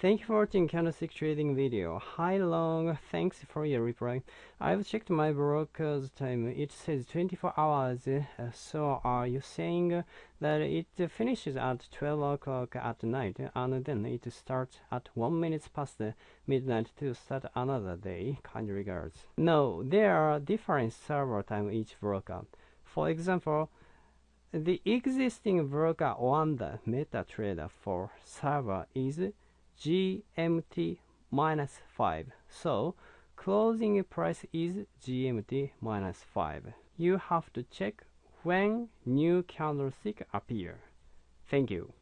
Thank you for watching candlestick trading video. Hi Long, thanks for your reply. I've checked my broker's time. It says 24 hours. Uh, so are you saying that it finishes at 12 o'clock at night and then it starts at 1 minute past midnight to start another day? Kind regards. No, there are different server time each broker. For example, the existing broker on the MetaTrader 4 server is GMT minus 5. So closing price is GMT minus 5. You have to check when new candlestick appear. Thank you.